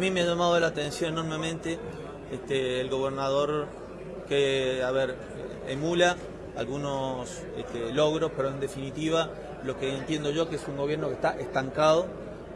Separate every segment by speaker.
Speaker 1: A mí me ha llamado la atención enormemente este, el gobernador que, a ver, emula algunos este, logros, pero en definitiva lo que entiendo yo que es un gobierno que está estancado,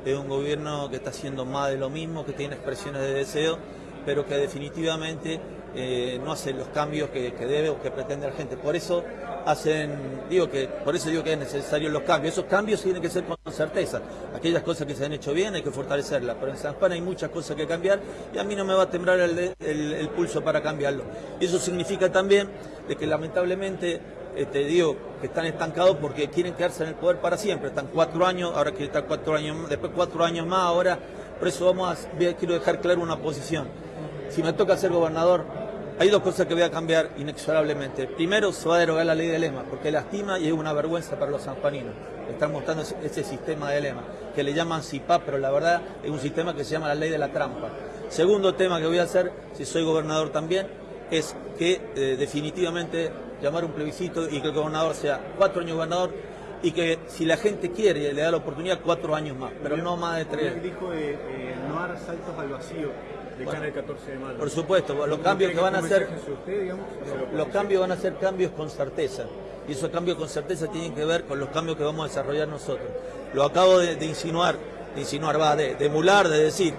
Speaker 1: es un gobierno que está haciendo más de lo mismo, que tiene expresiones de deseo, pero que definitivamente eh, no hace los cambios que, debe o que pretende la gente. Por eso hacen, digo que, por eso digo que es necesario los cambios. Esos cambios tienen que ser con certeza. Aquellas cosas que se han hecho bien hay que fortalecerlas, pero en San Juan hay muchas cosas que cambiar y a mí no me va a temblar el, pulso para cambiarlo. Y eso significa también de que lamentablemente te este, digo que están estancados porque quieren quedarse en el poder para siempre. Están cuatro años, ahora que están cuatro años, después cuatro años más, ahora. Por eso vamos a, quiero dejar claro una posición. Si me toca ser gobernador, hay dos cosas que voy a cambiar inexorablemente. Primero, se va a derogar la ley de lema, porque lastima y es una vergüenza para los sanjuaninos. Están mostrando ese, sistema de lema, que le llaman CIPAP, pero la verdad es un sistema que se llama la ley de la trampa. Segundo tema que voy a hacer, si soy gobernador también, es que eh, definitivamente llamar un plebiscito y que el gobernador sea cuatro años gobernador y que si la gente quiere y le da la oportunidad, cuatro años más, pero no más de tres.
Speaker 2: dijo de eh, no dar saltos al vacío de cara al 14 de mayo.
Speaker 1: Por supuesto, los cambios que van a hacer, los cambios van a ser cambios con certeza. Y esos cambios con certeza tienen que ver con los cambios que vamos a desarrollar nosotros. Lo acabo de, insinuar, de insinuar, va, de, de emular, de decir,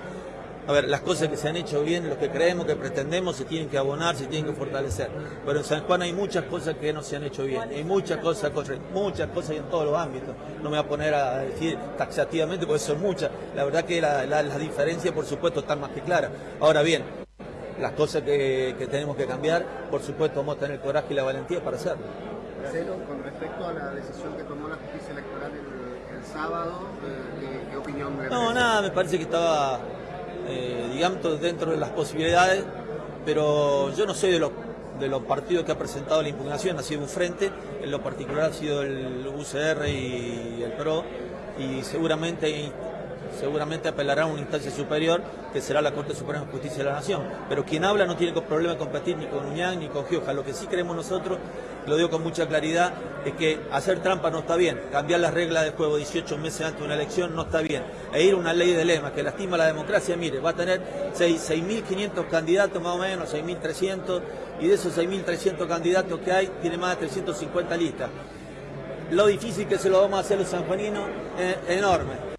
Speaker 1: a ver, las cosas que se han hecho bien, lo que creemos, que pretendemos, se tienen que abonar, se tienen que fortalecer. Pero en San Juan hay muchas cosas que no se han hecho bien, hay muchas cosas, muchas cosas en todos los ámbitos. No me voy a poner a decir taxativamente porque son muchas. La verdad que las la, diferencias, por supuesto, están más que claras. Ahora bien, las cosas que, tenemos que cambiar, por supuesto, vamos a tener el coraje y la valentía para hacerlo.
Speaker 3: con respecto a la decisión que tomó la justicia electoral el, sábado, eh, ¿qué, opinión
Speaker 1: No, nada, me parece que estaba eh, digamos, dentro de las posibilidades, pero yo no soy de los, de los partidos que ha presentado la impugnación, ha sido un frente, en lo particular ha sido el UCR y el PRO, y seguramente seguramente apelará a una instancia superior, que será la Corte Suprema de Justicia de la Nación. Pero quien habla no tiene problema de competir ni con Uñán ni con Gioja. Lo que sí creemos nosotros, lo digo con mucha claridad, es que hacer trampa no está bien. Cambiar las reglas del juego 18 meses antes de una elección no está bien. E ir a una ley de lema que lastima la democracia, mire, va a tener 6.500 candidatos más o menos, 6.300, y de esos 6.300 candidatos que hay, tiene más de 350 listas. Lo difícil que se lo vamos a hacer los sanjuaninos es enorme